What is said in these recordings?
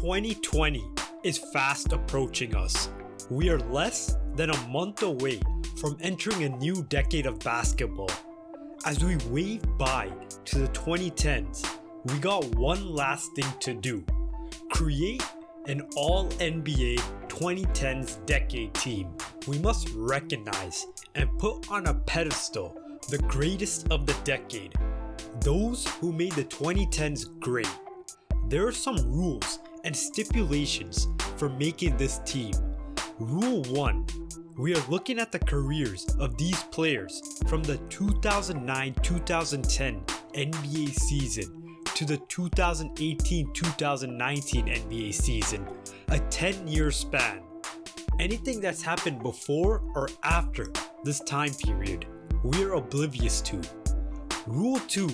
2020 is fast approaching us. We are less than a month away from entering a new decade of basketball. As we wave bye to the 2010s, we got one last thing to do. Create an all NBA 2010s decade team. We must recognize and put on a pedestal the greatest of the decade, those who made the 2010s great. There are some rules and stipulations for making this team. Rule 1 We are looking at the careers of these players from the 2009 2010 NBA season to the 2018 2019 NBA season, a 10 year span. Anything that's happened before or after this time period, we are oblivious to. Rule 2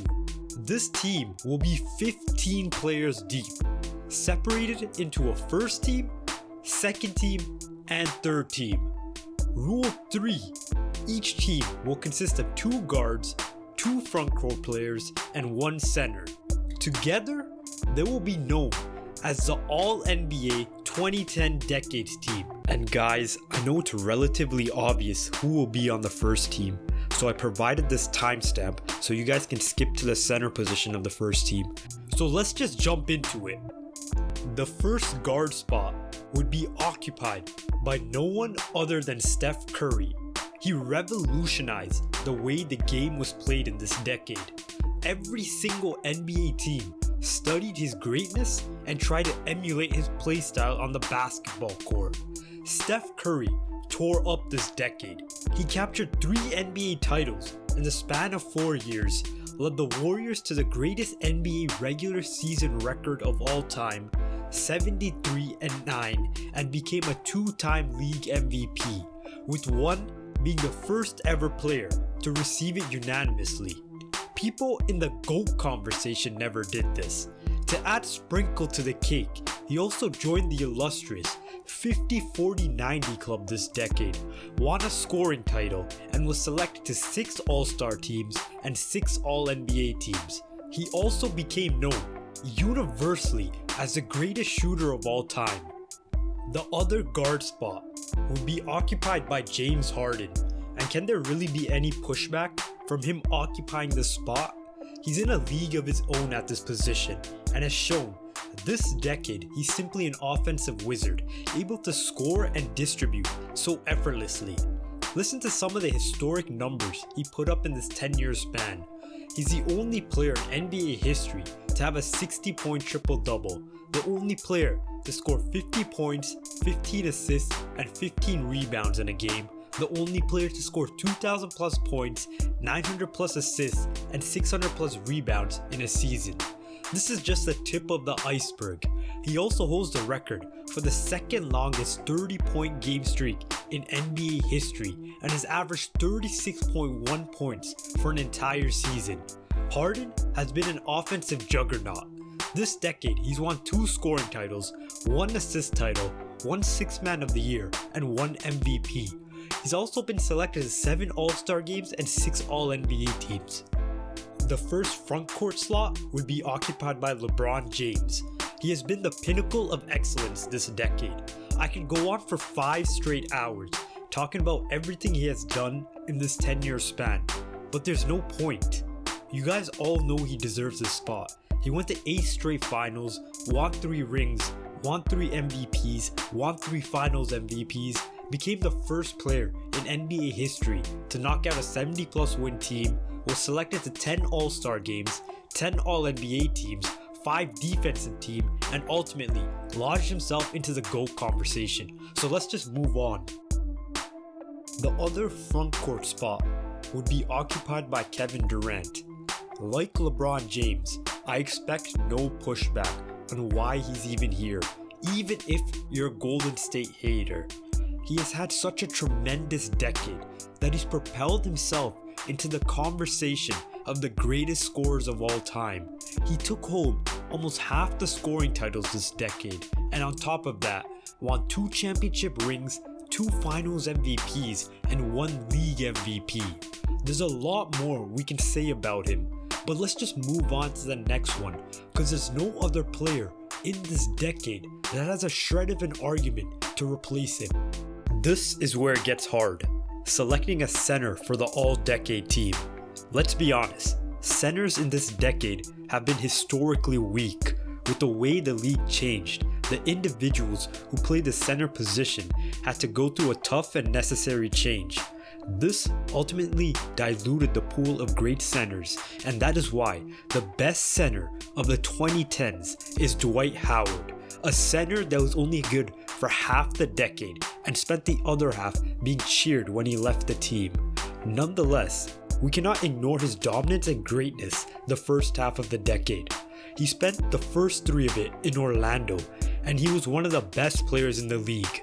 This team will be 15 players deep separated into a first team, second team, and third team. Rule 3 Each team will consist of two guards, two front court players, and one center. Together, they will be known as the All NBA 2010 Decades team. And guys, I know it's relatively obvious who will be on the first team, so I provided this timestamp so you guys can skip to the center position of the first team. So let's just jump into it. The first guard spot would be occupied by no one other than Steph Curry. He revolutionized the way the game was played in this decade. Every single NBA team studied his greatness and tried to emulate his playstyle on the basketball court. Steph Curry tore up this decade. He captured three NBA titles in the span of four years, led the Warriors to the greatest NBA regular season record of all time 73 and 9 and became a two-time league MVP, with one being the first ever player to receive it unanimously. People in the GOAT conversation never did this. To add sprinkle to the cake, he also joined the illustrious 50-40-90 club this decade, won a scoring title, and was selected to 6 All-Star teams and 6 All-NBA teams. He also became known universally as the greatest shooter of all time. The other guard spot will be occupied by James Harden, and can there really be any pushback from him occupying this spot? He's in a league of his own at this position and has shown this decade he's simply an offensive wizard, able to score and distribute so effortlessly. Listen to some of the historic numbers he put up in this 10 year span. He's the only player in NBA history to have a 60 point triple double, the only player to score 50 points, 15 assists, and 15 rebounds in a game, the only player to score 2000 plus points, 900 plus assists, and 600 plus rebounds in a season. This is just the tip of the iceberg. He also holds the record for the second longest 30 point game streak in NBA history and has averaged 36.1 points for an entire season. Harden has been an offensive juggernaut. This decade, he's won two scoring titles, one assist title, one Sixth Man of the Year, and one MVP. He's also been selected to 7 All-Star games and 6 All-NBA teams. The first front court slot would be occupied by LeBron James. He has been the pinnacle of excellence this decade. I could go on for 5 straight hours, talking about everything he has done in this 10 year span, but there's no point. You guys all know he deserves this spot. He went to 8 straight finals, won 3 rings, won 3 MVPs, won 3 finals MVPs, became the first player in NBA history to knock out a 70 plus win team, was selected to 10 All-Star games, 10 All-NBA teams, 5 defensive team, and ultimately lodged himself into the GOAT conversation. So let's just move on. The other front court spot would be occupied by Kevin Durant. Like LeBron James, I expect no pushback on why he's even here, even if you're a Golden State hater. He has had such a tremendous decade that he's propelled himself into the conversation of the greatest scorers of all time. He took home almost half the scoring titles this decade, and on top of that, won two championship rings, two finals MVPs, and one league MVP. There's a lot more we can say about him, but let's just move on to the next one, because there's no other player in this decade that has a shred of an argument to replace him. This is where it gets hard, selecting a center for the all-decade team. Let's be honest, centers in this decade have been historically weak. With the way the league changed, the individuals who play the center position had to go through a tough and necessary change. This ultimately diluted the pool of great centers, and that is why the best center of the 2010s is Dwight Howard, a center that was only good for half the decade and spent the other half being cheered when he left the team. Nonetheless, we cannot ignore his dominance and greatness the first half of the decade. He spent the first three of it in Orlando, and he was one of the best players in the league.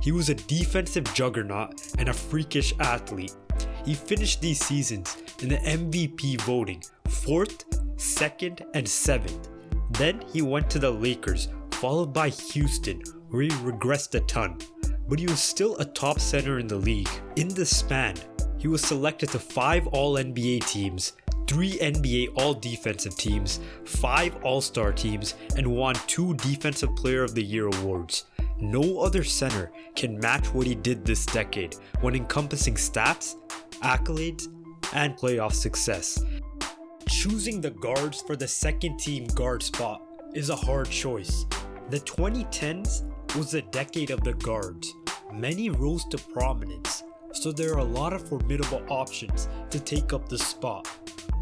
He was a defensive juggernaut and a freakish athlete. He finished these seasons in the MVP voting 4th, 2nd, and 7th. Then he went to the Lakers, followed by Houston, where he regressed a ton. But he was still a top center in the league. In this span, he was selected to 5 All NBA teams, 3 NBA All Defensive teams, 5 All Star teams, and won 2 Defensive Player of the Year awards. No other center can match what he did this decade when encompassing stats, accolades, and playoff success. Choosing the guards for the second team guard spot is a hard choice. The 2010s was the decade of the guards. Many rose to prominence, so there are a lot of formidable options to take up the spot.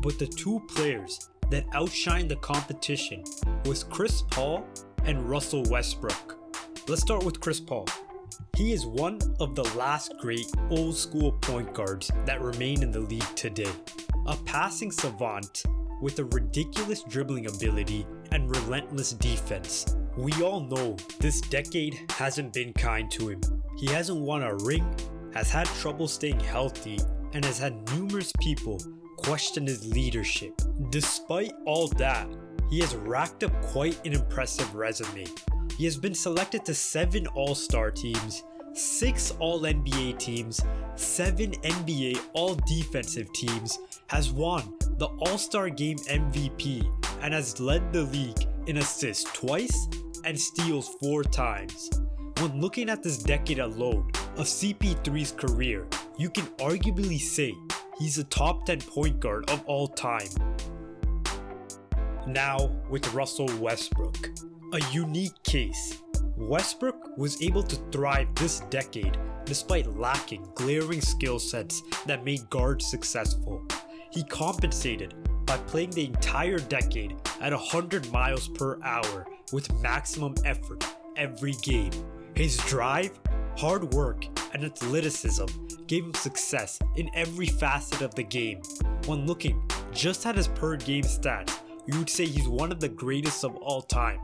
But the two players that outshined the competition was Chris Paul and Russell Westbrook. Let's start with Chris Paul. He is one of the last great old school point guards that remain in the league today. A passing savant with a ridiculous dribbling ability and relentless defense. We all know this decade hasn't been kind to him. He hasn't won a ring, has had trouble staying healthy, and has had numerous people question his leadership. Despite all that, he has racked up quite an impressive resume. He has been selected to 7 All-Star teams, 6 All-NBA teams, 7 NBA All-Defensive teams, has won the All-Star Game MVP, and has led the league in assists twice and steals 4 times. When looking at this decade alone of CP3's career, you can arguably say he's a top 10 point guard of all time. Now with Russell Westbrook. A unique case. Westbrook was able to thrive this decade despite lacking glaring skill sets that made guards successful. He compensated by playing the entire decade at 100 miles per hour with maximum effort every game. His drive, hard work, and athleticism gave him success in every facet of the game. When looking just at his per game stats, you would say he's one of the greatest of all time.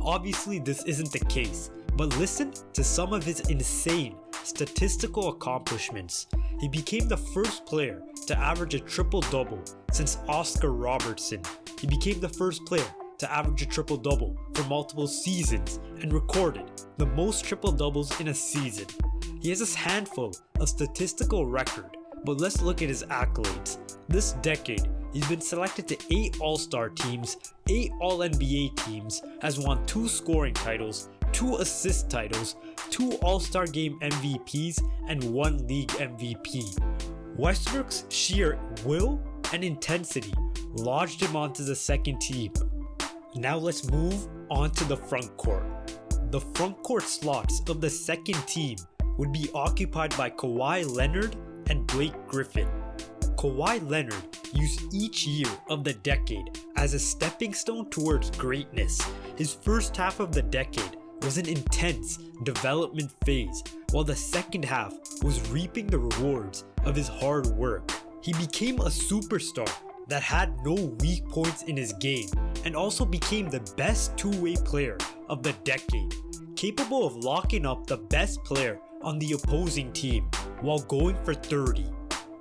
Obviously this isn't the case, but listen to some of his insane statistical accomplishments. He became the first player to average a triple-double since Oscar Robertson. He became the first player to average a triple-double for multiple seasons and recorded the most triple-doubles in a season. He has a handful of statistical record, but let's look at his accolades. This decade, He's been selected to 8 All-Star teams, 8 All-NBA teams, has won 2 scoring titles, 2 assist titles, 2 All-Star Game MVPs, and 1 League MVP. Westbrook's sheer will and intensity lodged him onto the second team. Now let's move on to the front court. The front court slots of the second team would be occupied by Kawhi Leonard and Blake Griffin. Kawhi Leonard used each year of the decade as a stepping stone towards greatness. His first half of the decade was an intense development phase, while the second half was reaping the rewards of his hard work. He became a superstar that had no weak points in his game and also became the best two-way player of the decade, capable of locking up the best player on the opposing team while going for 30.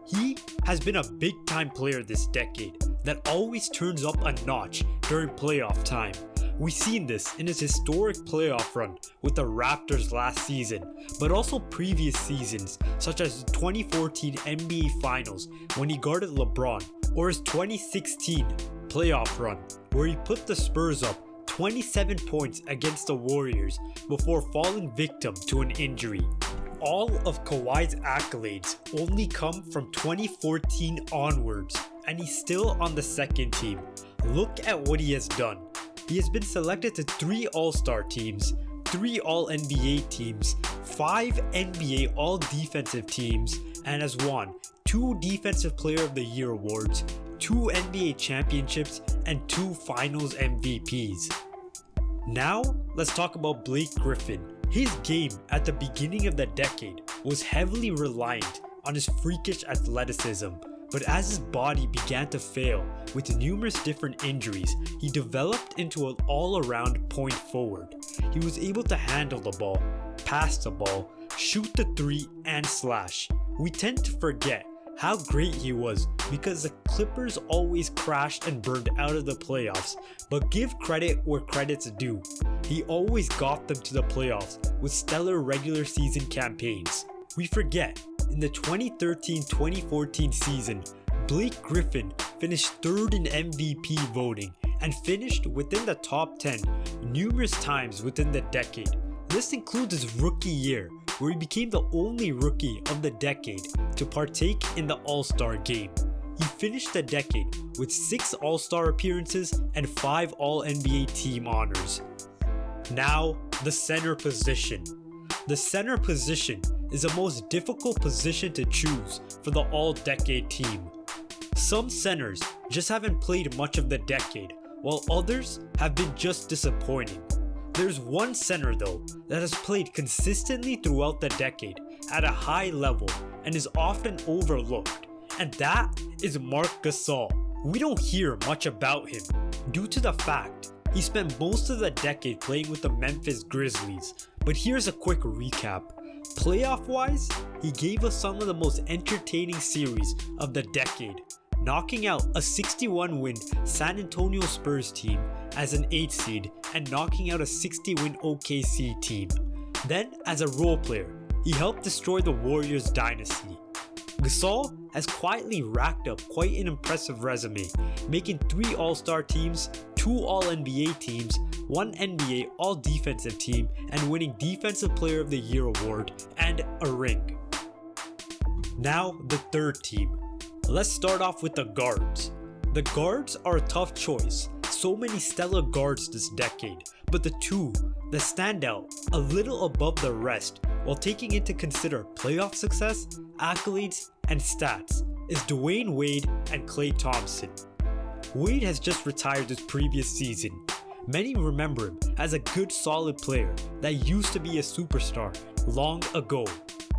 He has been a big time player this decade that always turns up a notch during playoff time. We've seen this in his historic playoff run with the Raptors last season, but also previous seasons such as the 2014 NBA Finals when he guarded LeBron, or his 2016 playoff run where he put the Spurs up 27 points against the Warriors before falling victim to an injury. All of Kawhi's accolades only come from 2014 onwards, and he's still on the second team. Look at what he has done. He has been selected to 3 All-Star teams, 3 All-NBA teams, 5 NBA All-Defensive teams, and has won 2 Defensive Player of the Year awards, 2 NBA championships, and 2 Finals MVPs. Now, let's talk about Blake Griffin. His game at the beginning of the decade was heavily reliant on his freakish athleticism, but as his body began to fail with numerous different injuries, he developed into an all-around point forward. He was able to handle the ball, pass the ball, shoot the three, and slash. We tend to forget how great he was because the Clippers always crashed and burned out of the playoffs, but give credit where credit's due. He always got them to the playoffs with stellar regular season campaigns. We forget, in the 2013-2014 season, Blake Griffin finished third in MVP voting and finished within the top 10 numerous times within the decade. This includes his rookie year, where he became the only rookie of the decade to partake in the All-Star game. He finished the decade with 6 All-Star appearances and 5 All-NBA team honors. Now, the center position. The center position is the most difficult position to choose for the all-decade team. Some centers just haven't played much of the decade, while others have been just disappointing. There's one center though that has played consistently throughout the decade at a high level and is often overlooked, and that is Marc Gasol. We don't hear much about him due to the fact he spent most of the decade playing with the Memphis Grizzlies, but here's a quick recap. Playoff wise, he gave us some of the most entertaining series of the decade, knocking out a 61 win San Antonio Spurs team as an 8 seed and knocking out a 60 win OKC team. Then, as a role player, he helped destroy the Warriors dynasty. Gasol has quietly racked up quite an impressive resume, making 3 All-Star teams, 2 All-NBA teams, 1 NBA All-Defensive team, and winning Defensive Player of the Year award and a ring. Now the third team. Let's start off with the guards. The guards are a tough choice, so many stellar guards this decade, but the two that stand out a little above the rest while taking into consider playoff success, accolades, and stats is Dwyane Wade and Klay Thompson. Wade has just retired this previous season. Many remember him as a good solid player that used to be a superstar long ago.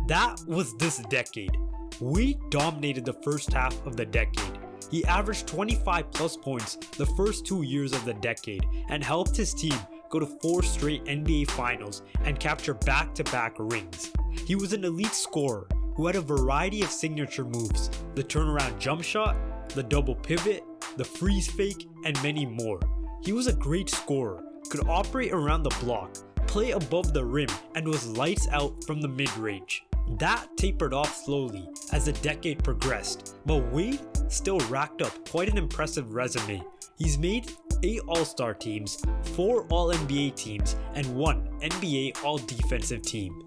That was this decade. Wade dominated the first half of the decade he averaged 25 plus points the first two years of the decade and helped his team go to four straight NBA finals and capture back-to-back -back rings. He was an elite scorer who had a variety of signature moves, the turnaround jump shot, the double pivot, the freeze fake, and many more. He was a great scorer, could operate around the block, play above the rim, and was lights out from the mid-range. That tapered off slowly as the decade progressed, but Wade still racked up quite an impressive resume. He's made 8 All-Star teams, 4 All-NBA teams, and 1 NBA All-Defensive team.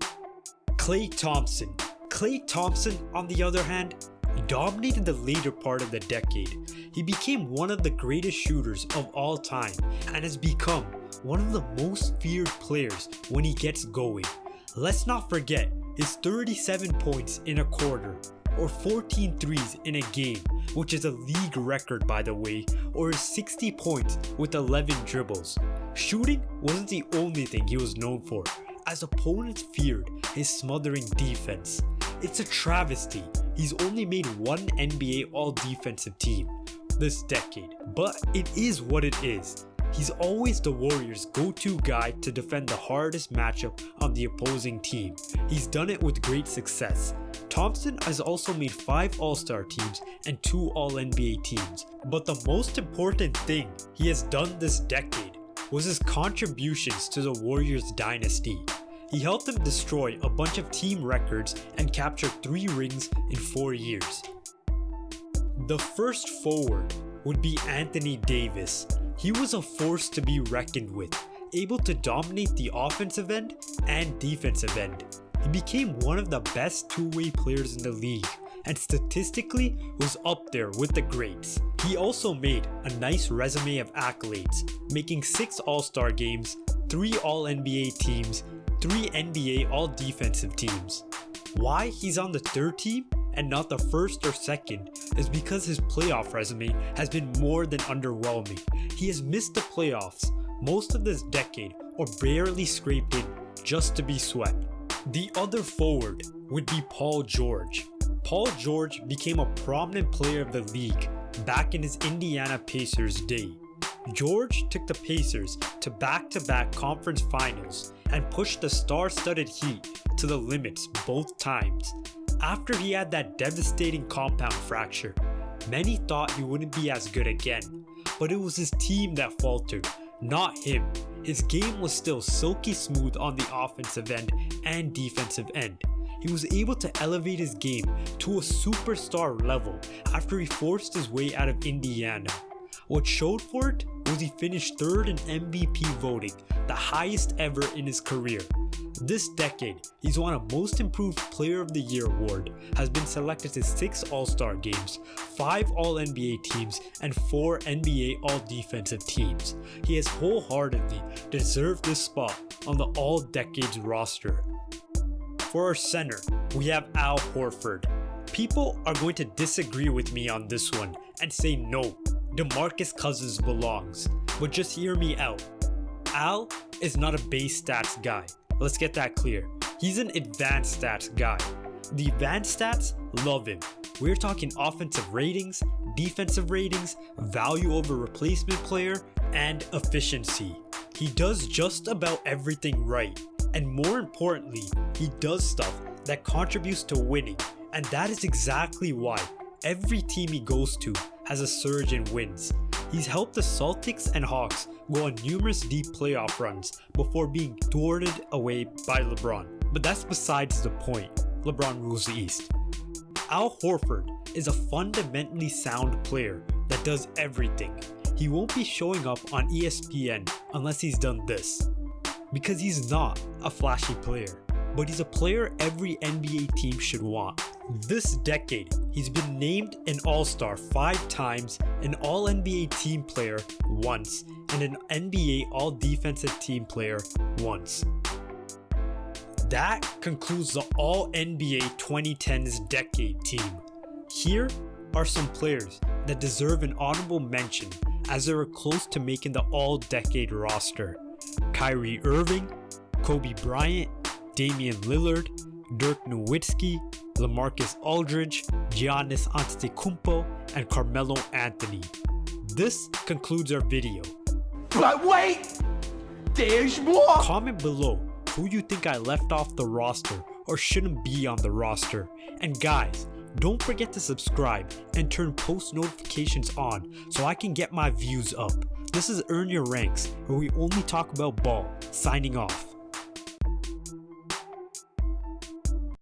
Klay Thompson. Klay Thompson, on the other hand, dominated the later part of the decade. He became one of the greatest shooters of all time and has become one of the most feared players when he gets going. Let's not forget his 37 points in a quarter, or 14 threes in a game, which is a league record by the way, or his 60 points with 11 dribbles. Shooting wasn't the only thing he was known for, as opponents feared his smothering defense. It's a travesty, he's only made one NBA all-defensive team this decade, but it is what it is. He's always the Warriors' go-to guy to defend the hardest matchup on the opposing team. He's done it with great success. Thompson has also made 5 All-Star teams and 2 All-NBA teams. But the most important thing he has done this decade was his contributions to the Warriors dynasty. He helped them destroy a bunch of team records and capture 3 rings in 4 years. The first forward would be Anthony Davis. He was a force to be reckoned with, able to dominate the offensive end and defensive end. He became one of the best two-way players in the league and statistically was up there with the greats. He also made a nice resume of accolades, making 6 All-Star games, 3 All-NBA teams, 3 NBA All-Defensive teams. Why he's on the third team and not the first or second is because his playoff resume has been more than underwhelming. He has missed the playoffs most of this decade or barely scraped in just to be swept. The other forward would be Paul George. Paul George became a prominent player of the league back in his Indiana Pacers day. George took the Pacers to back-to-back -back conference finals and pushed the star-studded Heat to the limits both times. After he had that devastating compound fracture, many thought he wouldn't be as good again, but it was his team that faltered, not him. His game was still silky smooth on the offensive end and defensive end. He was able to elevate his game to a superstar level after he forced his way out of Indiana. What showed for it was he finished third in MVP voting, the highest ever in his career. This decade, he's won a Most Improved Player of the Year award, has been selected to 6 All-Star games, 5 All-NBA teams, and 4 NBA All-Defensive teams. He has wholeheartedly deserved this spot on the All-Decades roster. For our center, we have Al Horford. People are going to disagree with me on this one and say no, DeMarcus Cousins belongs, but just hear me out. Al is not a base stats guy. Let's get that clear. He's an advanced stats guy. The advanced stats love him. We're talking offensive ratings, defensive ratings, value over replacement player, and efficiency. He does just about everything right. And more importantly, he does stuff that contributes to winning. And that is exactly why every team he goes to has a surge in wins. He's helped the Celtics and Hawks go on numerous deep playoff runs before being thwarted away by LeBron. But that's besides the point. LeBron rules the East. Al Horford is a fundamentally sound player that does everything. He won't be showing up on ESPN unless he's done this. Because he's not a flashy player but he's a player every NBA team should want. This decade, he's been named an All-Star 5 times, an All-NBA team player once, and an NBA All-Defensive team player once. That concludes the All-NBA 2010s decade team. Here are some players that deserve an honorable mention as they were close to making the all-decade roster. Kyrie Irving, Kobe Bryant, Damian Lillard, Dirk Nowitzki, LaMarcus Aldridge, Giannis Antetokounmpo, and Carmelo Anthony. This concludes our video. But wait! There's more! Comment below who you think I left off the roster or shouldn't be on the roster. And guys, don't forget to subscribe and turn post notifications on so I can get my views up. This is Earn Your Ranks, where we only talk about ball. Signing off.